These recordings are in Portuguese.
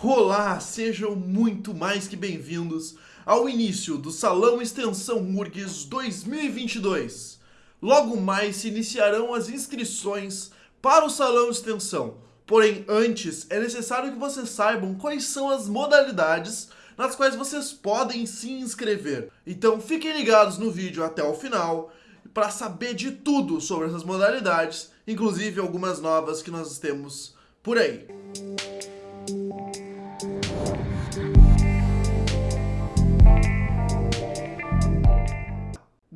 Olá, sejam muito mais que bem-vindos ao início do Salão Extensão URGS 2022. Logo mais se iniciarão as inscrições para o Salão Extensão. Porém, antes é necessário que vocês saibam quais são as modalidades nas quais vocês podem se inscrever. Então fiquem ligados no vídeo até o final para saber de tudo sobre essas modalidades, inclusive algumas novas que nós temos por aí.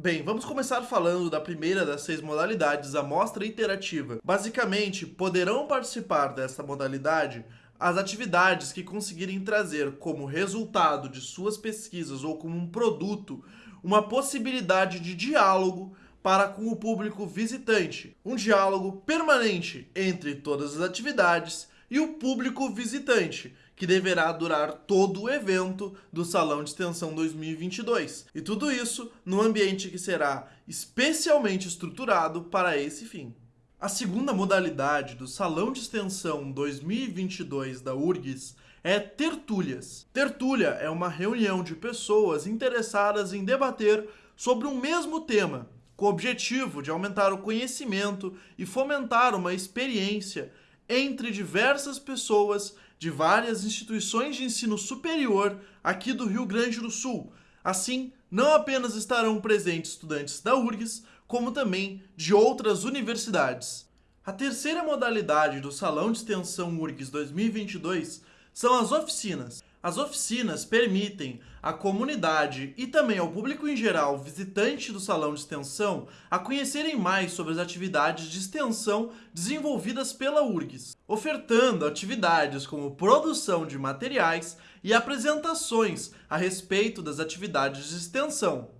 Bem, vamos começar falando da primeira das seis modalidades, a mostra interativa. Basicamente, poderão participar dessa modalidade as atividades que conseguirem trazer como resultado de suas pesquisas ou como um produto uma possibilidade de diálogo para com o público visitante. Um diálogo permanente entre todas as atividades e o público visitante, que deverá durar todo o evento do Salão de Extensão 2022. E tudo isso num ambiente que será especialmente estruturado para esse fim. A segunda modalidade do Salão de Extensão 2022 da URGS é tertúlias. Tertúlia é uma reunião de pessoas interessadas em debater sobre um mesmo tema, com o objetivo de aumentar o conhecimento e fomentar uma experiência entre diversas pessoas de várias instituições de ensino superior aqui do Rio Grande do Sul. Assim, não apenas estarão presentes estudantes da URGS, como também de outras universidades. A terceira modalidade do Salão de Extensão URGS 2022 são as oficinas. As oficinas permitem à comunidade e também ao público em geral visitante do salão de extensão a conhecerem mais sobre as atividades de extensão desenvolvidas pela URGS, ofertando atividades como produção de materiais e apresentações a respeito das atividades de extensão.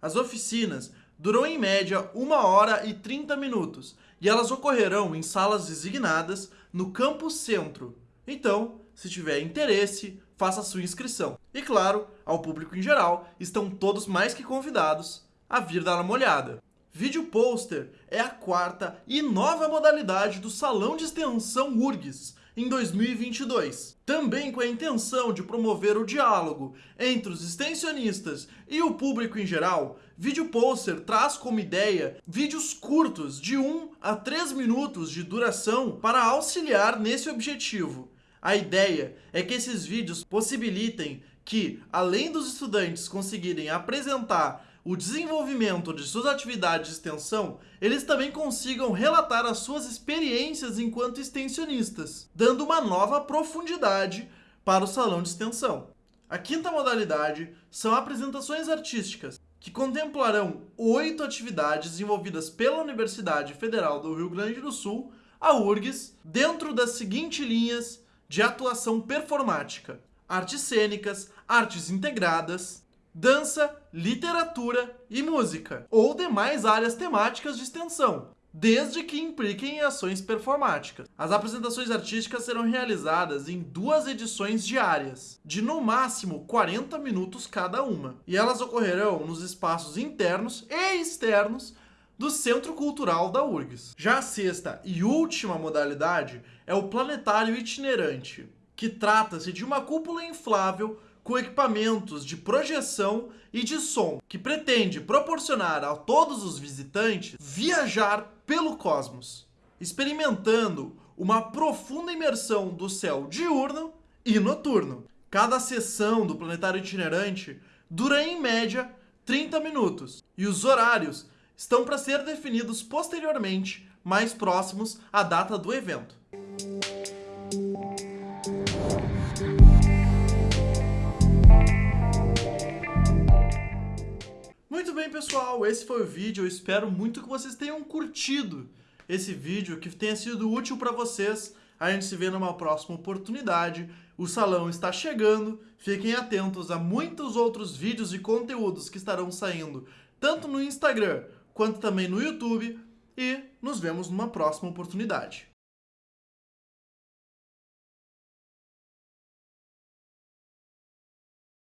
As oficinas duram em média 1 hora e 30 minutos e elas ocorrerão em salas designadas no campus centro. Então, se tiver interesse, faça sua inscrição. E claro, ao público em geral, estão todos mais que convidados a vir dar uma olhada. Vídeo Poster é a quarta e nova modalidade do Salão de Extensão URGS em 2022. Também com a intenção de promover o diálogo entre os extensionistas e o público em geral, Vídeo Poster traz como ideia vídeos curtos de 1 a 3 minutos de duração para auxiliar nesse objetivo. A ideia é que esses vídeos possibilitem que, além dos estudantes conseguirem apresentar o desenvolvimento de suas atividades de extensão, eles também consigam relatar as suas experiências enquanto extensionistas, dando uma nova profundidade para o salão de extensão. A quinta modalidade são apresentações artísticas, que contemplarão oito atividades desenvolvidas pela Universidade Federal do Rio Grande do Sul, a URGS, dentro das seguintes linhas de atuação performática, artes cênicas, artes integradas, dança, literatura e música, ou demais áreas temáticas de extensão, desde que impliquem em ações performáticas. As apresentações artísticas serão realizadas em duas edições diárias, de no máximo 40 minutos cada uma, e elas ocorrerão nos espaços internos e externos do Centro Cultural da URGS. Já a sexta e última modalidade é o planetário itinerante, que trata-se de uma cúpula inflável com equipamentos de projeção e de som, que pretende proporcionar a todos os visitantes viajar pelo cosmos, experimentando uma profunda imersão do céu diurno e noturno. Cada sessão do planetário itinerante dura em média 30 minutos, e os horários estão para ser definidos posteriormente, mais próximos à data do evento. Muito bem, pessoal, esse foi o vídeo. Eu espero muito que vocês tenham curtido esse vídeo, que tenha sido útil para vocês. A gente se vê numa próxima oportunidade. O salão está chegando. Fiquem atentos a muitos outros vídeos e conteúdos que estarão saindo, tanto no Instagram quanto também no YouTube. E nos vemos numa próxima oportunidade.